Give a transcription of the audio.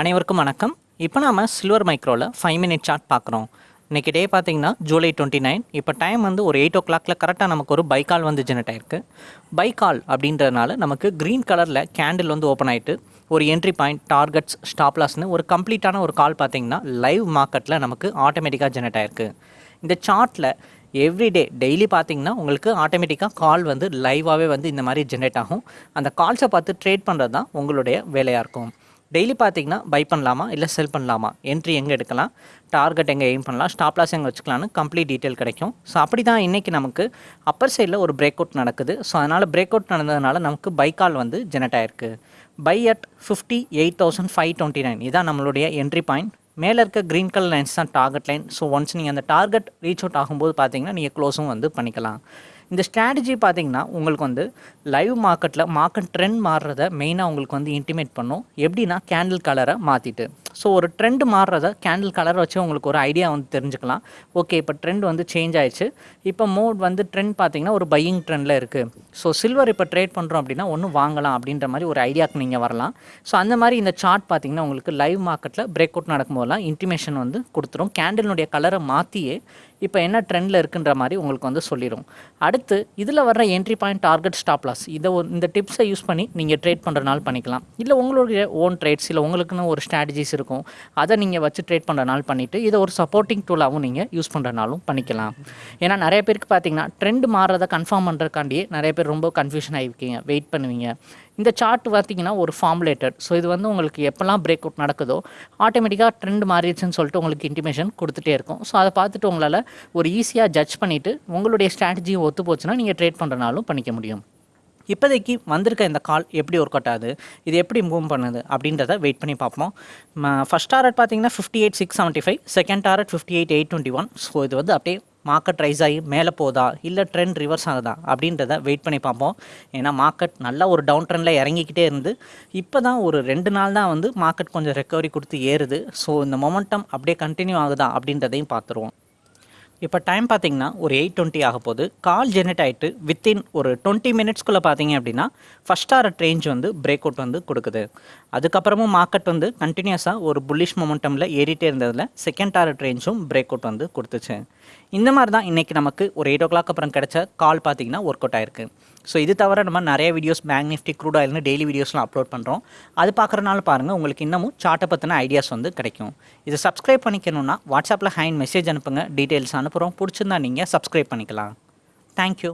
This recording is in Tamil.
அனைவருக்கும் வணக்கம். இப்போ நாம சில்வர் மைக்ரோவில் ஃபைவ் மினிட் சார்ட் பார்க்குறோம். இன்றைக்கி டே பார்த்தீங்கன்னா ஜூலை டுவெண்ட்டி நைன் இப்போ டைம் வந்து ஒரு எயிட் ஓ கிளாக்ல கரெக்டாக நமக்கு ஒரு பைக்கால் வந்து ஜெனரேட் ஆயிருக்கு. பைக்கால் அப்படின்றதுனால நமக்கு க்ரீன் கலரில் கேண்டில் வந்து ஓப்பன் ஆகிட்டு ஒரு என்ட்ரி பாயிண்ட் டார்கெட்ஸ் ஸ்டாப்லாஸ்னு ஒரு கம்ப்ளீட்டான ஒரு கால் பார்த்தீங்கன்னா லைவ் மார்க்கெட்டில் நமக்கு ஆட்டோமேட்டிக்காக ஜெனரேட் ஆயிருக்கு. இந்த சார்ட்டில் எவ்ரிடே டெய்லி பார்த்தீங்கன்னா உங்களுக்கு ஆட்டோமேட்டிக்காக கால் வந்து லைவாகவே வந்து இந்த மாதிரி ஜென்ரேட் ஆகும். அந்த கால்ஸை பார்த்து ட்ரேட் பண்ணுறது தான் உங்களுடைய வேலையாக இருக்கும். டெய்லி பார்த்தீங்கன்னா பை பண்ணலாமா இல்லை செல் பண்ணலாமா? என்ட்ரி எங்கே எடுக்கலாம்? டார்கெட் எங்கே எய்ம் பண்ணலாம்? ஸ்டாப் லாஸ் எங்கே வச்சுக்கலாம்னு கம்ப்ளீட் டீட்டெயில் கிடைக்கும். ஸோ அப்படி தான் இன்றைக்கி நமக்கு அப்பர் சைடில் ஒரு பிரேக் அவுட் நடக்குது. ஸோ அதனால் பிரேக் அவுட் நடந்ததுனால நமக்கு பை கால் வந்து ஜெனரேட் ஆயிருக்கு. Buy at fifty eight thousand five twenty nine இதான் நம்மளுடைய என்ட்ரி பாயிண்ட் மேலே இருக்க க்ரீன் கலர் லைன்ஸ் தான் டார்கெட் லைன் ஸோ ஒன்ஸ் நீங்கள் அந்த டார்கெட் ரீச் அவுட் ஆகும்போது பார்த்தீங்கன்னா நீங்கள் க்ளோஸும் வந்து பண்ணிக்கலாம். இந்த ஸ்ட்ராட்டஜி பார்த்தீங்கன்னா உங்களுக்கு வந்து லைவ் மார்க்கெட்டில் மார்க்கெட் ட்ரெண்ட் மாறுறத மெயினாக உங்களுக்கு வந்து இன்டிமேட் பண்ணும். எப்படின்னா கேண்டில் கலரை மாற்றிட்டு ஸோ ஒரு ட்ரெண்ட் மாறுறத கேண்டில் கலரை வச்சு உங்களுக்கு ஒரு ஐடியா வந்து தெரிஞ்சுக்கலாம். ஓகே இப்போ ட்ரெண்ட் வந்து சேஞ்ச் ஆயிடுச்சு. இப்போ மோட் வந்து ட்ரெண்ட் பார்த்தீங்கன்னா ஒரு பையிங் ட்ரெண்டில் இருக்குது ஸோ சில்வர் இப்போ ட்ரேட் பண்ணுறோம் அப்படின்னா ஒன்று வாங்கலாம் அப்படின்ற மாதிரி ஒரு ஐடியாவுக்கு நீங்கள் வரலாம். ஸோ அந்த மாதிரி இந்த சார்ட் பார்த்தீங்கன்னா உங்களுக்கு லைவ் மார்க்கெட்டில் பிரேக் அவுட் நடக்கும்போதெல்லாம் இன்டிமேஷன் வந்து கொடுத்துரும். கேண்டிலுடைய கலரை மாற்றியே இப்போ என்ன ட்ரெண்டில் இருக்குன்ற மாதிரி உங்களுக்கு வந்து சொல்லிடும் அடுத்து இதில் வர்ற entry point target stop loss இதை இந்த டிப்ஸை யூஸ் பண்ணி நீங்கள் ட்ரேட் பண்ணுறனால பண்ணிக்கலாம். இல்லை உங்களுடைய ஓன் ட்ரேட்ஸ் இல்லை உங்களுக்குன்னு ஒரு ஸ்ட்ராட்டஜிஸ் இருக்கும். அதை நீங்கள் வச்சு ட்ரேட் பண்ணுறனால பண்ணிவிட்டு இதை ஒரு சப்போர்ட்டிங் டூலாகவும் நீங்கள் யூஸ் பண்ணுறனாலும் பண்ணிக்கலாம். ஏன்னா நிறைய பேருக்கு பார்த்தீங்கன்னா ட்ரெண்ட் மாறுறதை கன்ஃபார்ம் பண்ணுறதுக்காண்டியே நிறைய பேர் ரொம்ப கன்ஃபியூஷன் ஆகிருக்கீங்க. வெயிட் பண்ணுவீங்க. இந்த சார்ட் பார்த்தீங்கன்னா ஒரு ஃபார்முலேட்டட் ஸோ இது வந்து உங்களுக்கு எப்போல்லாம் பிரேக் அவுட் நடக்குதோ ஆட்டோமேட்டிக்காக ட்ரெண்ட் மாறிடுச்சுன்னு சொல்லிட்டு உங்களுக்கு இன்டிமேஷன் கொடுத்துட்டே இருக்கும். ஸோ அதை பார்த்துட்டு உங்களால் ஒரு ஈஸியாக ஜட்ஜ் பண்ணிவிட்டு உங்களுடைய ஸ்ட்ராட்டஜியும் ஒத்து போச்சுன்னா நீங்கள் ட்ரேட் பண்ணுறனாலும் பண்ணிக்க முடியும். இப்போதைக்கு வந்திருக்க இந்த கால் எப்படி ஒர்க் அவுட் ஆகுது இது எப்படி மூவ் பண்ணுது அப்படின்றத வெயிட் பண்ணி பார்ப்போம். ஃபஸ்ட் டாரட் பார்த்தீங்கன்னா fifty eight six seventy five second target fifty eight eight twenty one so இது வந்து அப்படியே மார்க்கெட் ரைஸ் ஆகி மேலே போதா? இல்லை ட்ரெண்ட் ரிவர்ஸ் ஆகுதா? அப்படின்றத வெயிட் பண்ணி பார்ப்போம். ஏன்னா மார்க்கெட் நல்லா ஒரு டவுன் ட்ரெண்டில் இறங்கிக்கிட்டே இருந்து இப்போ தான் ஒரு ரெண்டு நாள் தான் வந்து மார்க்கெட் கொஞ்சம் ரெக்கவரி கொடுத்து ஏறுது. ஸோ இந்த மொமெண்டம் அப்படியே கண்டினியூ ஆகுதா? அப்படின்றதையும் பார்த்துருவோம். இப்போ டைம் பார்த்தீங்கன்னா ஒரு எயிட் டுவெண்ட்டி ஆக போகுது. கால் ஜெனரேட் ஆகிட்டு வித்தின் ஒரு டுவெண்ட்டி மினிட்ஸ்க்குள்ளே பார்த்தீங்க அப்படின்னா ஃபஸ்ட் டாரட் ரேஞ்ச் வந்து பிரேக் அவுட் வந்து கொடுக்குது. அதுக்கப்புறமும் மார்க்கெட் வந்து கண்டினியூஸாக ஒரு புல்லிஷ் மொமெண்டமில் ஏறிட்டே இருந்ததில் செகண்ட் டாரட் ரேஞ்சும் பிரேக் அவுட் வந்து கொடுத்துச்சு. இந்த மாதிரி தான் இன்றைக்கி நமக்கு ஒரு எயிட் ஓ கிளாக் அப்புறம் கிடைச்ச கால் பார்த்தீங்கன்னா ஒர்க் அவுட் ஆயிருக்கு. ஸோ இது தவிர நம்ம நிறைய வீடியோஸ் பேங்க் நிஃப்டி க்ரூட் ஆயில்னு டெய்லி வீடியோஸ்லாம் அப்லோட் பண்ணுறோம் அது பார்க்குறனால பாருங்கள் உங்களுக்கு இன்னமும் சார்ட்டை பற்றின ஐடியாஸ் வந்து கிடைக்கும். இதை சப்ஸ்கிரைப் பண்ணிக்கணும்னா வாட்ஸ்அப்பில் ஹேண்ட் மெசேஜ் அனுப்புங்க டீட்டெயில்ஸ் அனுப்புகிறோம் பிடிச்சிருந்தா நீங்கள் சப்ஸ்கிரைப் பண்ணிக்கலாம். தேங்க்யூ